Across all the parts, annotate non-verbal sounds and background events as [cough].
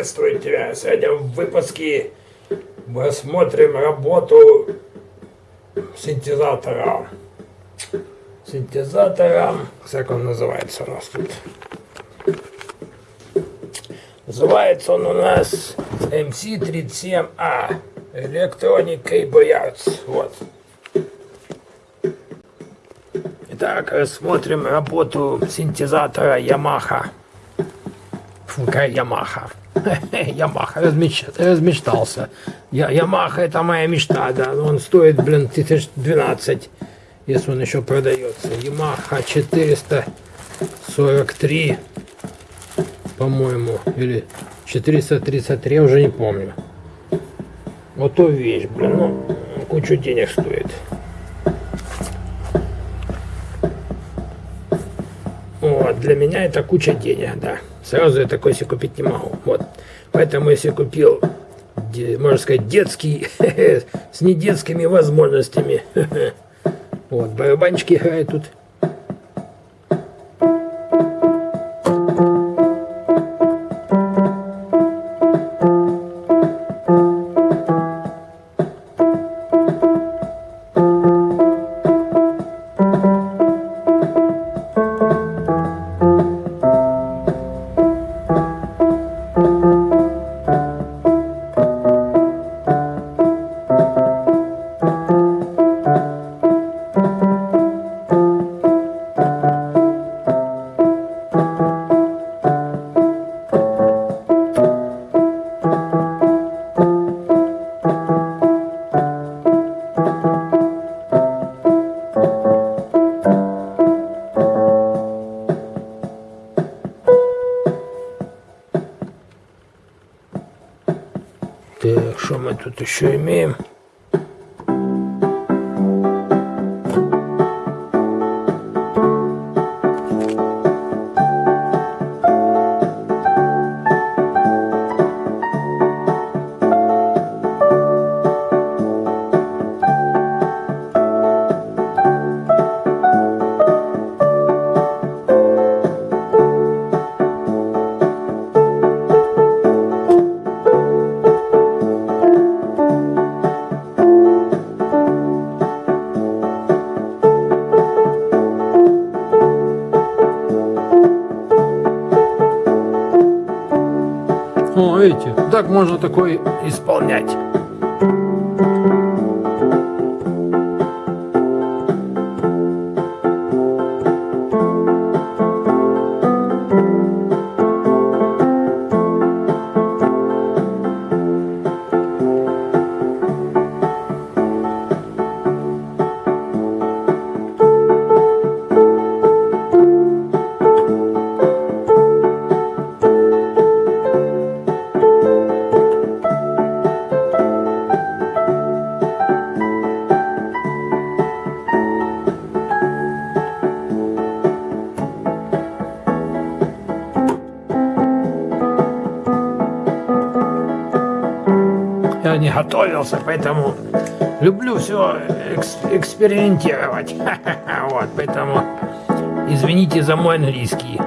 Приветствую тебя. Сегодня в выпуске мы осмотрим работу синтезатора. Синтезатором, как он называется у нас тут? Называется он у нас MC37A Electronic Cable Arts. Вот. Итак, рассмотрим работу синтезатора Yamaha. Фу, какая Ямаха. [laughs] Ямаха, размеч... размечтался. Я... Ямаха это моя мечта, да. Он стоит, блин, 1012, если он еще продается. Ямаха 443, по-моему, или 433, я уже не помню. Вот то вещь, блин, ну, кучу денег стоит. Вот, для меня это куча денег, да. Сразу я такой себе купить не могу. Вот. Поэтому я себе купил, можно сказать, детский, [laughs] с недетскими возможностями. [laughs] Вот, барабанчики играют тут. Еще имеем? Можно такой исполнять. Готовился, поэтому люблю все экс экспериментировать. [laughs] Вот, поэтому извините за мой английский.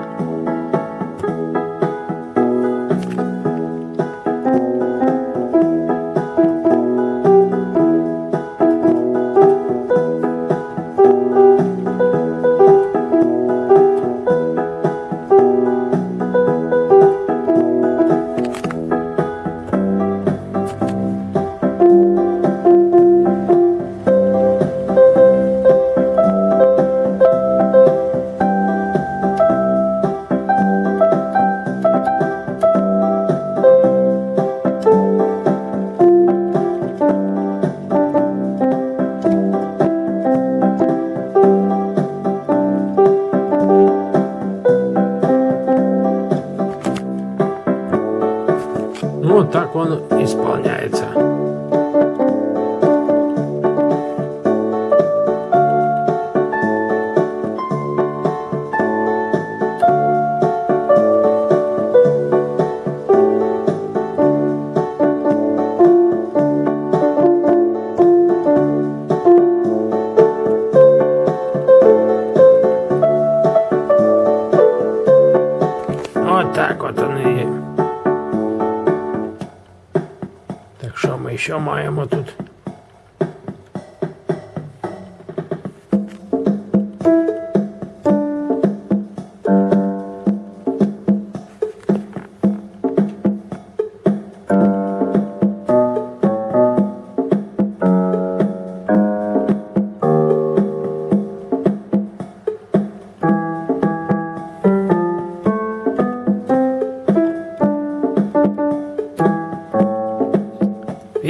Маємо тут?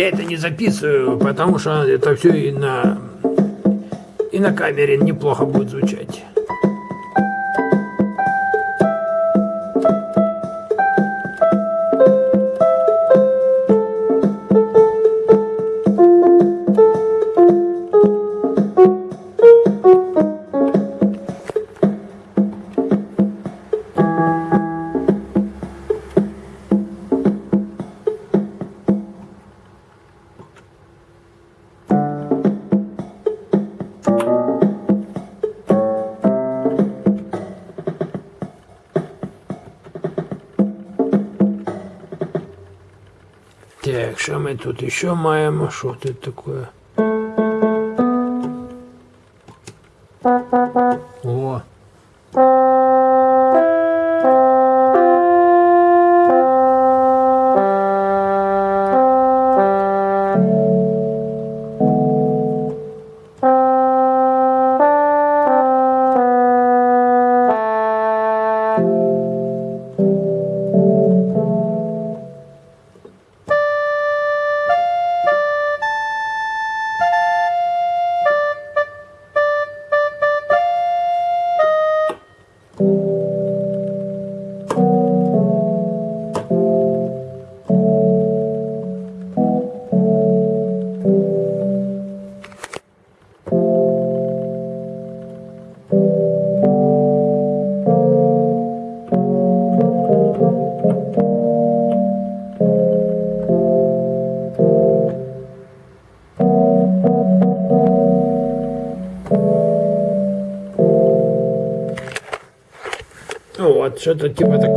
Я это не записываю, потому что это все и на и на камере неплохо будет звучать. Що ми тут ще маємо? Что-то типа такого.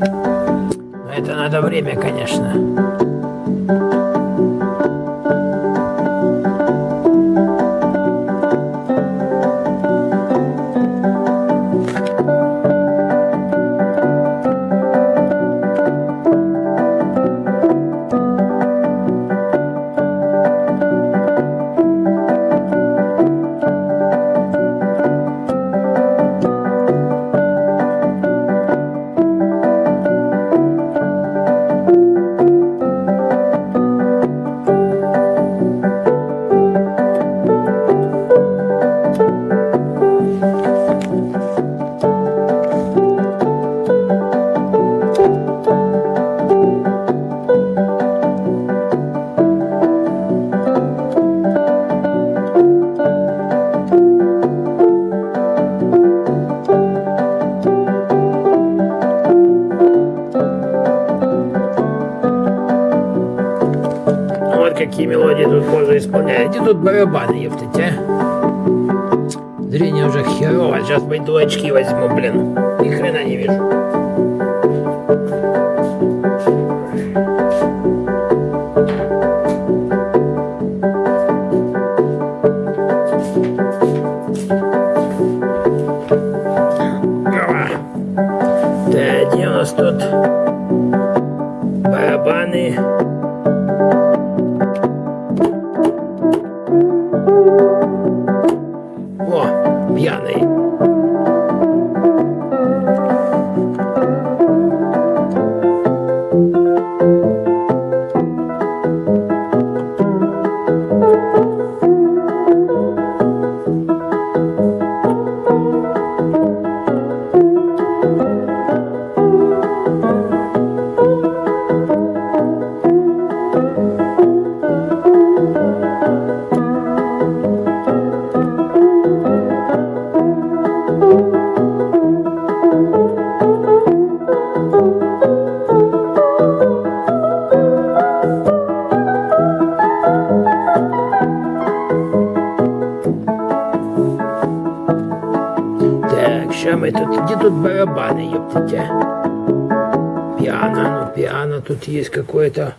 Но это надо время, конечно. Тут барабаны, ептать, а? Зрение уже херово. Сейчас пойду очки возьму, блин. Ни хрена не вижу. Мы тут... Где тут барабаны, ептать, а? Пиано, ну пиано тут есть какое-то...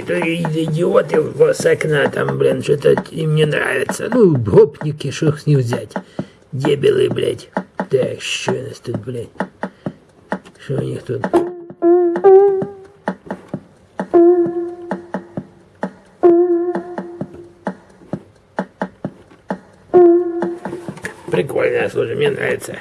идиоты, то идиоты с окна там, блин, что-то им не нравится. Ну, гопники, что с них взять? Дебилы, блядь. Так, что у нас тут, блядь? Что у них тут? Прикольно, слушай, мне нравится.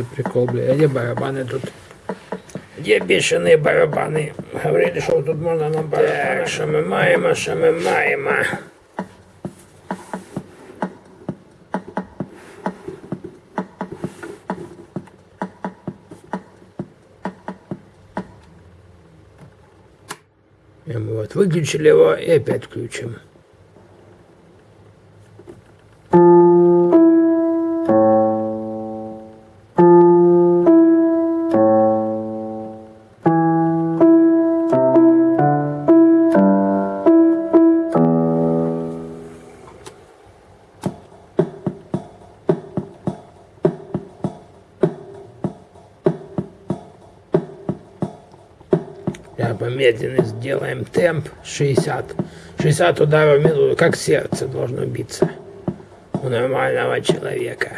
За прикол, бля? А где барабаны тут? Где бешеные барабаны? Говорили, что тут можно на барабанах. Так, що ми маємо, що ми маємо. Вот выключили его и опять включим. Да, помедленный сделаем темп 60. 60 ударов в минуту, как сердце должно биться у нормального человека.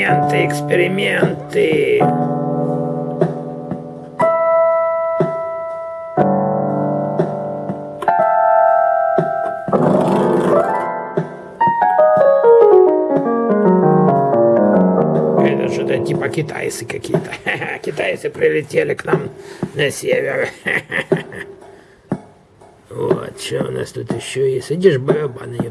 Эксперименты, эксперименты. Это что-то типа китайцы какие-то. [laughs] Китайцы прилетели к нам на север. [laughs] Вот, что у нас тут еще есть? Идешь барабаны,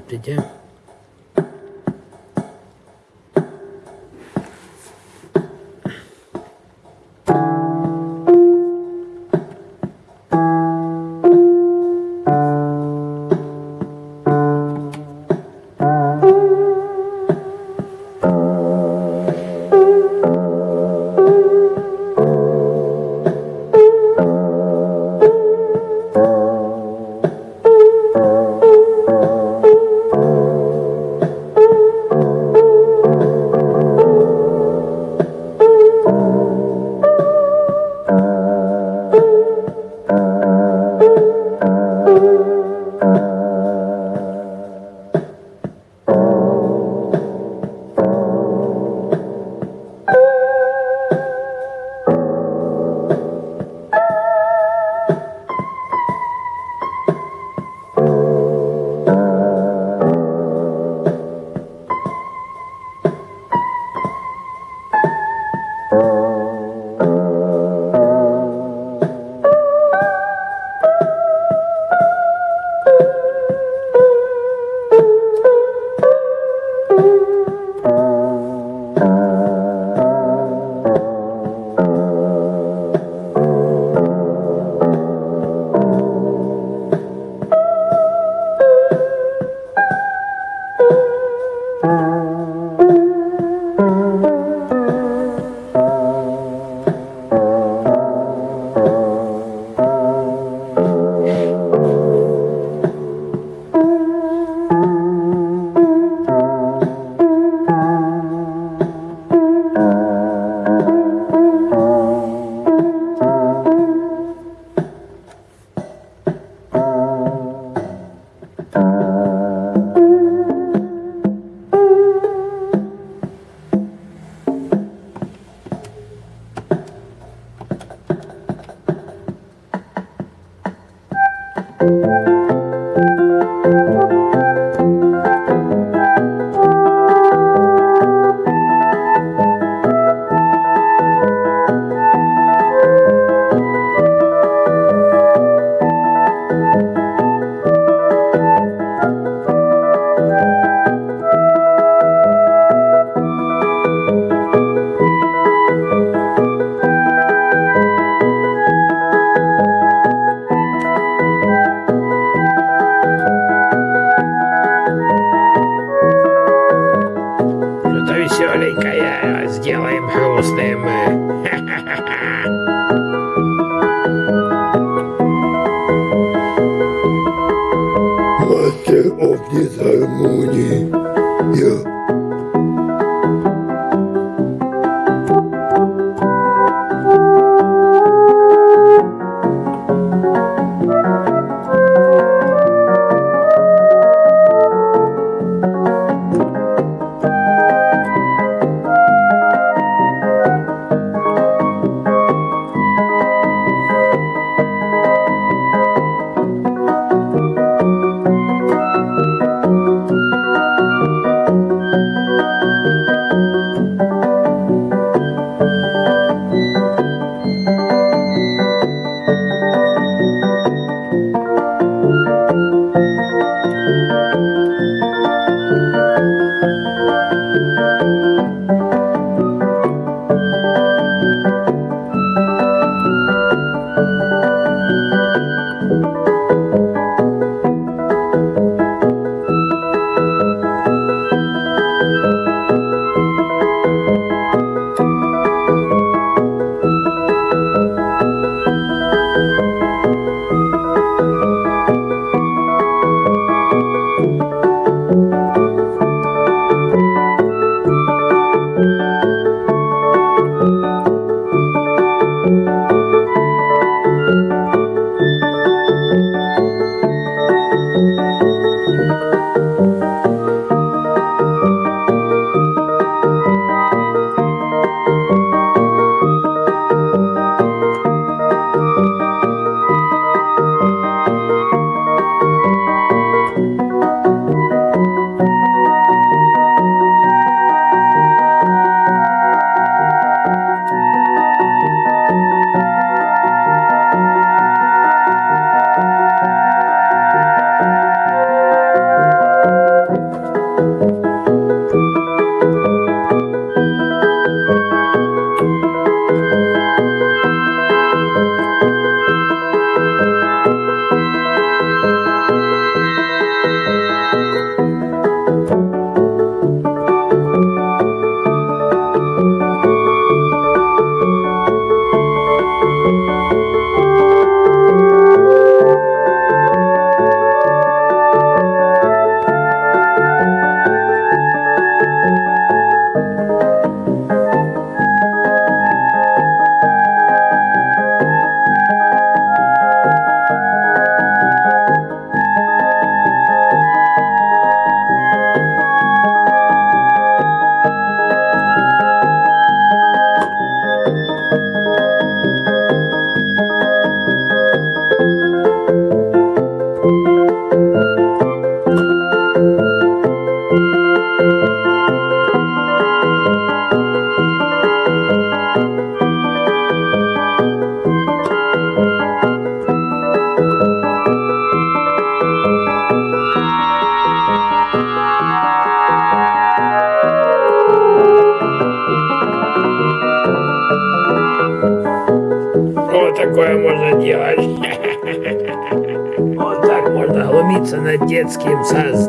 Games says.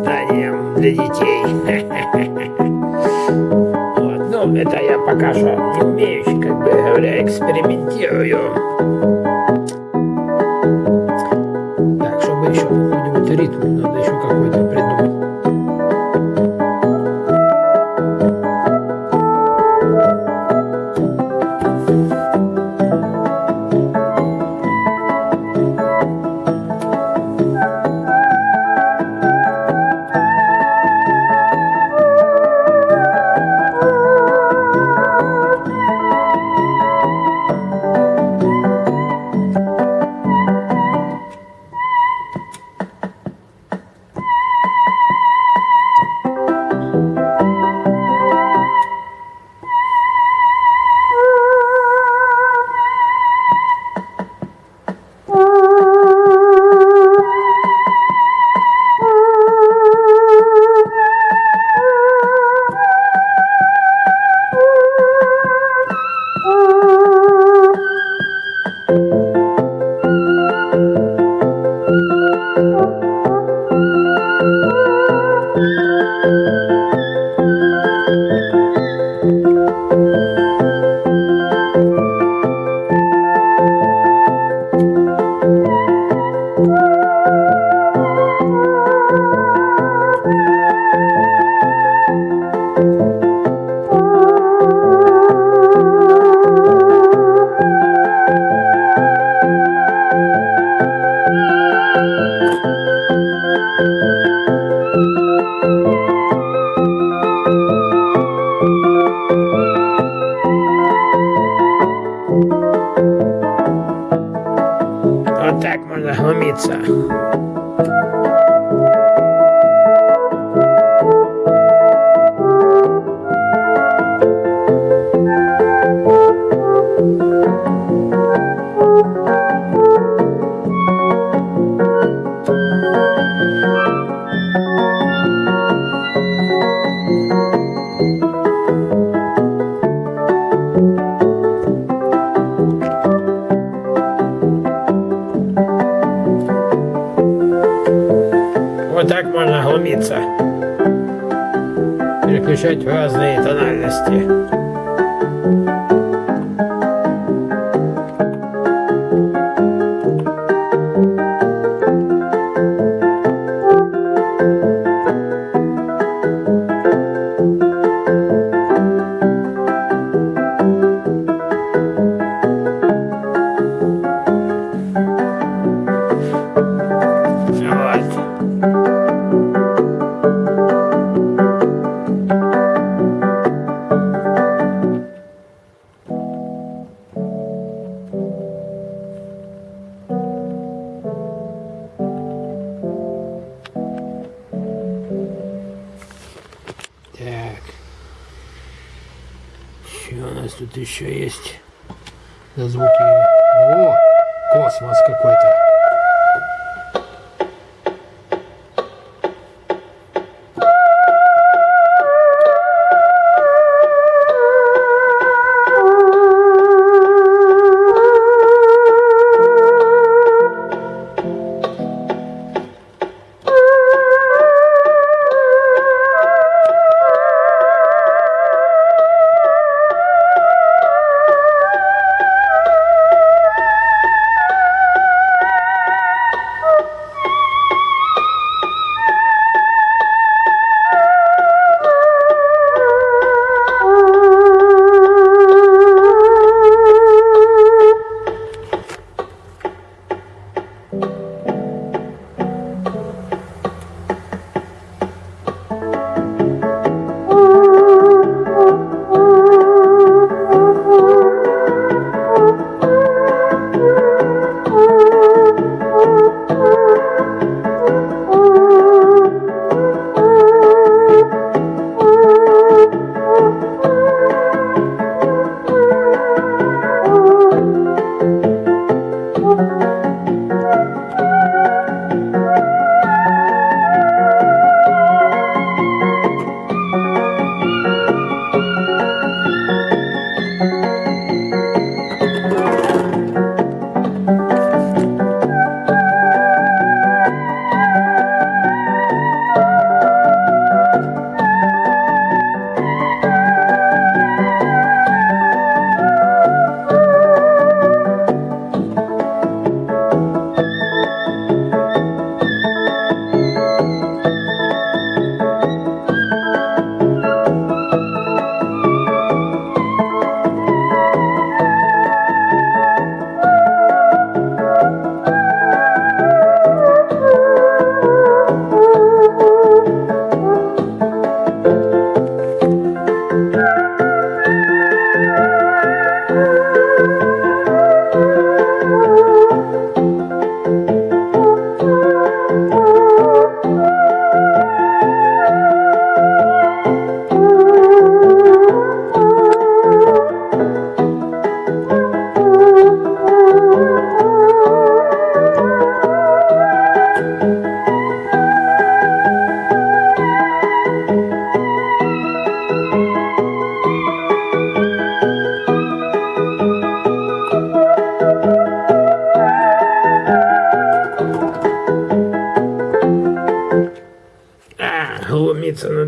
Attack on the Hamidsa.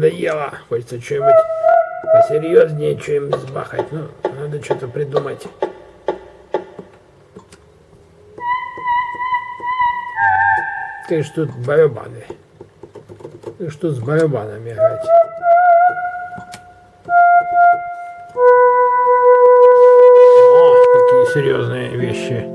Надоело. Хочется что-нибудь посерьезнее, что-нибудь сбахать. Ну, надо что-то придумать. Ты ж тут барабаны. Ты ж тут с барабанами играть. О, какие серьезные вещи.